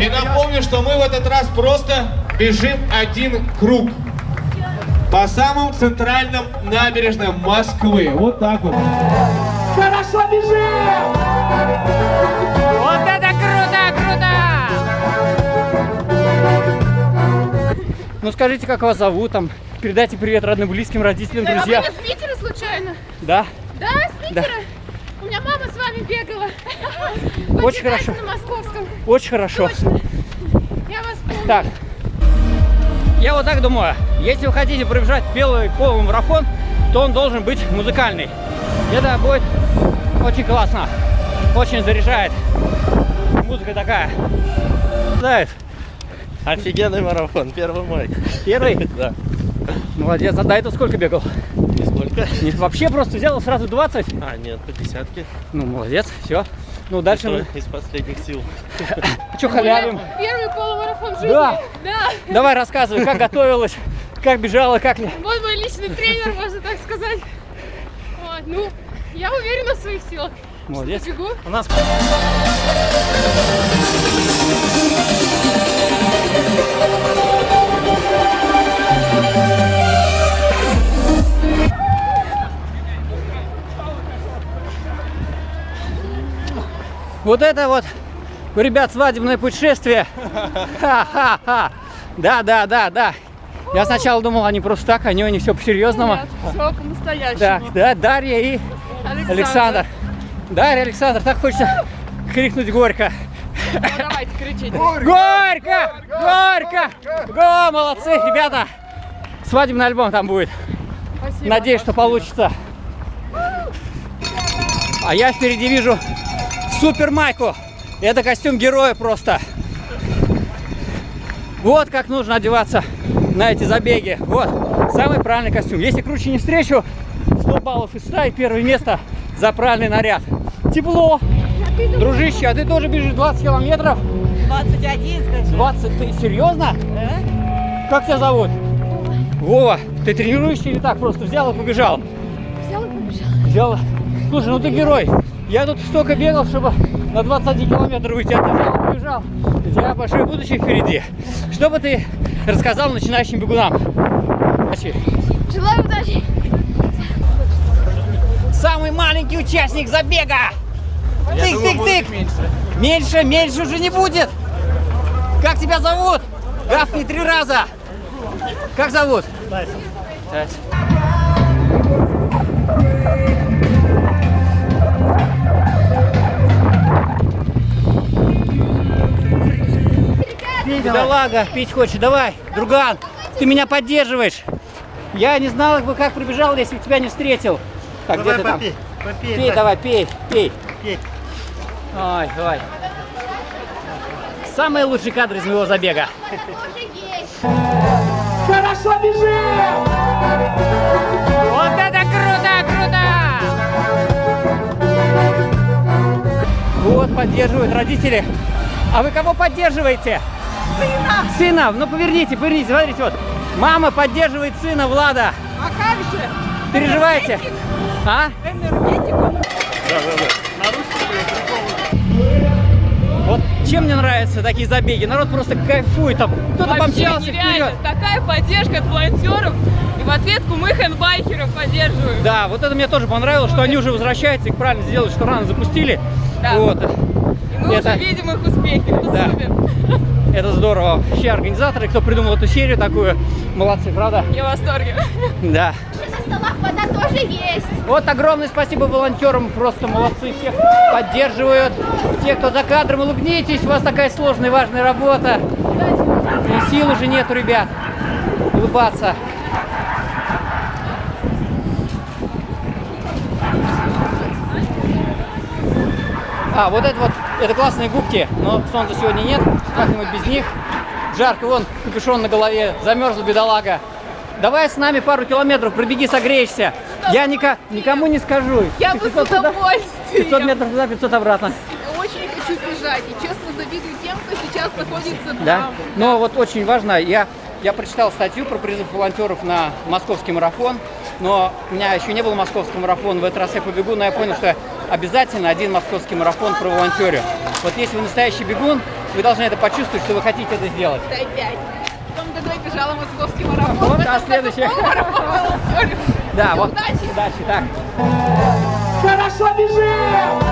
И напомню, что мы в этот раз просто бежим один круг. По самым центральным набережным Москвы. Вот так вот. Хорошо бежим! Вот это круто, круто! Ну скажите, как вас зовут там? Передайте привет родным, близким, родителям, Да, друзьям. вы не с Питера случайно? Да? Да, с Питера? У меня мама с вами бегала. Очень хорошо. на московском. Очень хорошо. Точно. Я вас помню. Так. Я вот так думаю, если вы хотите пробежать белый полный марафон, то он должен быть музыкальный. Это будет очень классно. Очень заряжает. Музыка такая. Знаешь, Офигенный марафон, первый мой. первый? Да. Молодец. А до этого сколько бегал? Нисколько. Не, вообще просто взял и сразу 20? А, нет, по десятке. Ну, молодец. Все. Ну, дальше Что мы... из последних сил. Что халявим? Первый полумарафон в жизни. Да. Да. Давай рассказывай, как готовилась, как бежала, как ли. Вот мой личный тренер, можно так сказать. Вот, ну, я уверена в своих силах. Молодец. Бегу. У нас... Вот это вот у ребят свадебное путешествие. Ха-ха-ха. Да, да, да, да. Я сначала думал, они просто так, они, они все по-серьезному. Все по-настоящему. Так, да, Дарья и Александр. Дарья, Александр, так хочется крикнуть горько. Ну, давайте, кричите. Горько! Горько! Го, молодцы, ребята! Свадебный альбом там будет. Спасибо. Надеюсь, что получится. А я впереди вижу супер майку. Это костюм героя просто. Вот как нужно одеваться на эти забеги. Вот, самый правильный костюм. Если круче не встречу, 100 баллов из 100 и первое место за правильный наряд. Тепло. Дружище, а ты тоже бежишь 20 километров? 21, скажи. 20? Ты серьезно? Как тебя зовут? Вова, ты тренируешься или так просто взял и побежал? Взял и побежал. Взял. Слушай, ну ты герой. Я тут столько бегал, чтобы на 21 километр выйти, а ты и побежал. У тебя большое будущее впереди. Что бы ты рассказал начинающим бегунам? Удачи. Желаю удачи. Самый маленький участник забега. Тык, тык, тык. Меньше, меньше уже не будет. Как тебя зовут? Гафни три раза. Как зовут? Тайсон. Бедолага, пить хочет. Давай, друган, ты меня поддерживаешь. Я не знал, бы, как пробежал, если бы тебя не встретил. Так, где ты там? попей. Пей, давай, пей, пей. Пей. Ой, давай. Самые лучшие кадры из моего забега. Хорошо бежим! Вот это круто, круто! Вот, поддерживают родители. А вы кого поддерживаете? Сына! Сына! Ну, поверните, поверните, смотрите, вот. Мама поддерживает сына Влада. А как же? Переживаете? А? Энергетику? Вот чем мне нравятся такие забеги? Народ просто кайфует там. Кто-то помчался нереально. вперед. Такая поддержка от волонтеров. И в ответку мы хендбайкеров поддерживаем. Да, вот это мне тоже понравилось, что они уже возвращаются, их правильно сделали, что рано запустили. Да. Вот. И мы Это- уже видим их успехи. Это Да. супер. Это здорово. Все организаторы, кто придумал эту серию такую, молодцы, правда? Я в восторге. Да. На столах вода тоже есть. Вот огромное спасибо волонтерам, просто молодцы, всех поддерживают. Те, кто за кадром, улыбнитесь, у вас такая сложная и важная работа. И сил уже нету, ребят, улыбаться. А, вот это вот, это классные губки, но солнца сегодня нет, как-нибудь без них. Жарко, вон, капюшон на голове, замерзла бедолага. Давай с нами пару километров, пробеги, согреешься. Я ника- никому не скажу. Я Ты бы с 500 туда, 500 удовольствием. метров туда, 500 обратно. Очень хочу бежать. И честно завидую тем, кто сейчас находится Да? там. Но вот очень важно, я, я прочитал статью про призыв волонтеров на московский марафон, но у меня еще не было московского марафона, в этот раз я побегу, но я понял, что обязательно один московский марафон про волонтерю. Вот если вы настоящий бегун, Вы должны это почувствовать, что вы хотите это сделать. Дай пять. В том году я бежала московский марафон. Вот, а году марафон. Да, вот. Удачи. Удачи, так. Хорошо бежим!